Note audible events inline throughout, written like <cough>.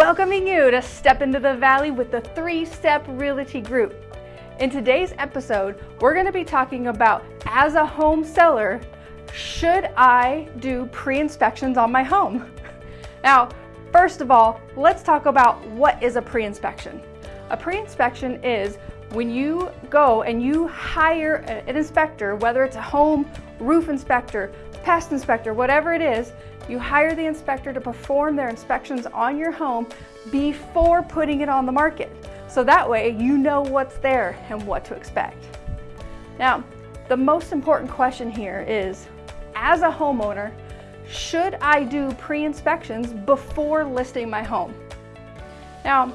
welcoming you to Step into the Valley with the Three Step Realty Group. In today's episode, we're going to be talking about as a home seller, should I do pre-inspections on my home? <laughs> Now, first of all, let's talk about what is a pre-inspection. A pre-inspection is when you go and you hire an inspector, whether it's a home roof inspector, pest inspector, whatever it is, you hire the inspector to perform their inspections on your home before putting it on the market. So that way you know what's there and what to expect. Now, the most important question here is, as a homeowner, should I do pre-inspections before listing my home? Now,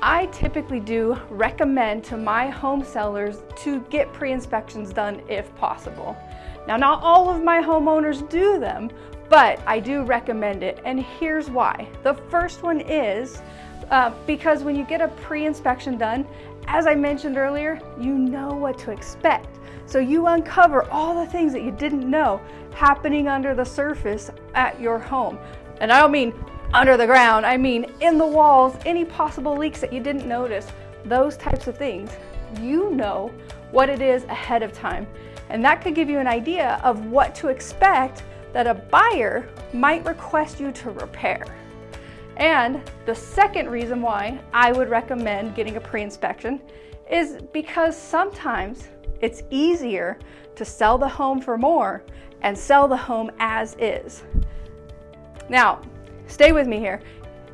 I typically do recommend to my home sellers to get pre-inspections done if possible. Now, not all of my homeowners do them, but I do recommend it, and here's why. The first one is uh, because when you get a pre-inspection done, as I mentioned earlier, you know what to expect. So you uncover all the things that you didn't know happening under the surface at your home. And I don't mean under the ground, I mean in the walls, any possible leaks that you didn't notice, those types of things. You know what it is ahead of time. And that could give you an idea of what to expect that a buyer might request you to repair. And the second reason why I would recommend getting a pre-inspection is because sometimes it's easier to sell the home for more and sell the home as is. Now, stay with me here.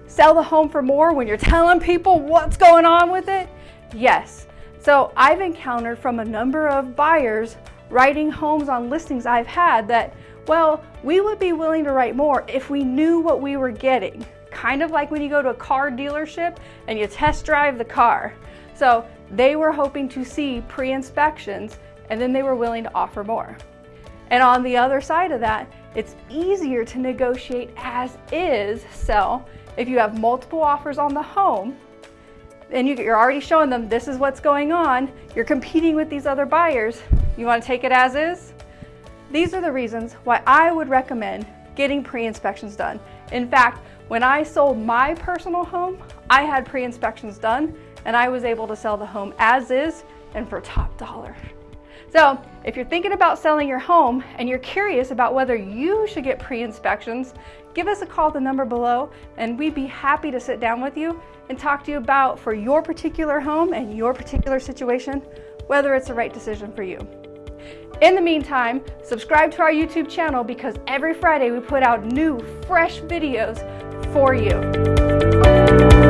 Sell the home for more when you're <laughs> telling people what's going on with it? Yes. So I've encountered from a number of buyers writing homes on listings I've had that, well, we would be willing to write more if we knew what we were getting. Kind of like when you go to a car dealership and you test drive the car. So they were hoping to see pre-inspections and then they were willing to offer more. And on the other side of that, it's easier to negotiate as is sell if you have multiple offers on the home and you're already showing them this is what's going on, you're competing with these other buyers, you wanna take it as is? These are the reasons why I would recommend getting pre-inspections done. In fact, when I sold my personal home, I had pre-inspections done and I was able to sell the home as is and for top dollar. So if you're thinking about selling your home and you're curious about whether you should get pre-inspections, give us a call the number below and we'd be happy to sit down with you and talk to you about for your particular home and your particular situation, whether it's the right decision for you. In the meantime, subscribe to our YouTube channel because every Friday we put out new, fresh videos for you.